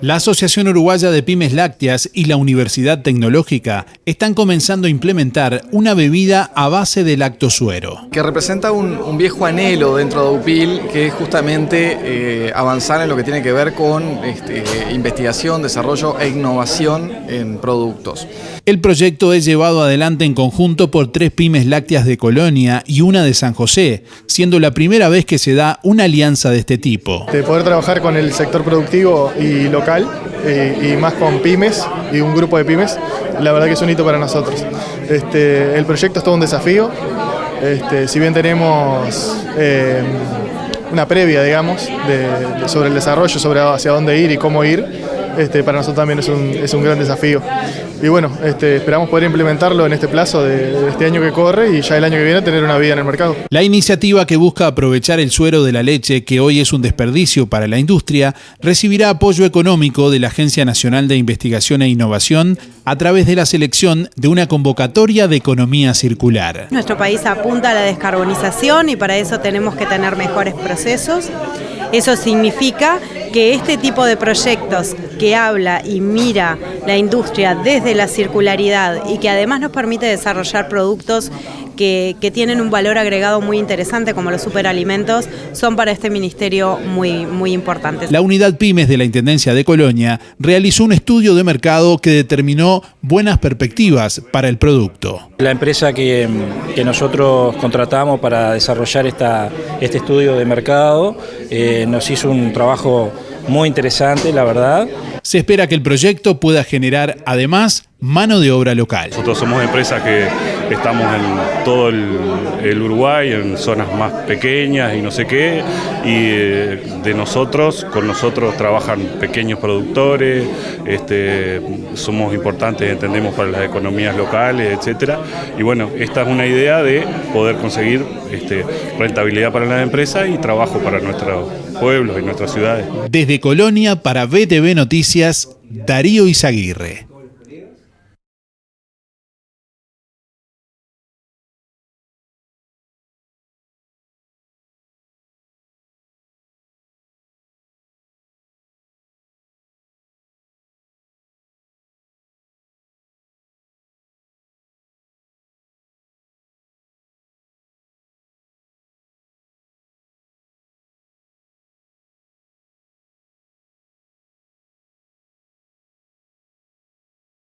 La Asociación Uruguaya de Pymes Lácteas y la Universidad Tecnológica están comenzando a implementar una bebida a base de lactosuero. Que representa un, viejo anhelo dentro de UPIL, que es justamente eh, avanzar en lo que tiene que ver con este, investigación, desarrollo e innovación en productos. El proyecto es llevado adelante en conjunto por tres pymes lácteas de Colonia y una de San José, siendo la primera vez que se da una alianza de este tipo. De poder trabajar con el sector productivo y y, más con pymes y un grupo de pymes, la verdad que es un hito para nosotros. Este, el proyecto es todo un desafío, este, si bien tenemos eh, una previa, digamos, sobre el desarrollo, sobre hacia dónde ir y cómo ir, este, para nosotros también es un, es un gran desafío. Y bueno, este, esperamos poder implementarlo en este plazo de, este año que corre y ya el año que viene tener una vida en el mercado. La iniciativa que busca aprovechar el suero de la leche, que hoy es un desperdicio para la industria, recibirá apoyo económico de la Agencia Nacional de Investigación e Innovación a través de la selección de una convocatoria de economía circular. Nuestro país apunta a la descarbonización y para eso tenemos que tener mejores procesos. Eso significa que este tipo de proyectos que habla y mira la industria desde la circularidad y que además nos permite desarrollar productos que, tienen un valor agregado muy interesante como los superalimentos son para este ministerio muy, muy importantes. La unidad Pymes de la Intendencia de Colonia realizó un estudio de mercado que determinó buenas perspectivas para el producto. La empresa que, nosotros contratamos para desarrollar esta, este estudio de mercado eh, nos hizo un trabajo muy interesante, la verdad. Se espera que el proyecto pueda generar además mano de obra local. Nosotros somos empresas que estamos en todo el, Uruguay, en zonas más pequeñas y no sé qué, y eh, de nosotros, con nosotros trabajan pequeños productores, este, somos importantes, entendemos, para las economías locales, etcétera. Y bueno, esta es una idea de poder conseguir este, rentabilidad para las empresas y trabajo para nuestros pueblos y nuestras ciudades. Desde Colonia para BTV Noticias, Darío Izaguirre.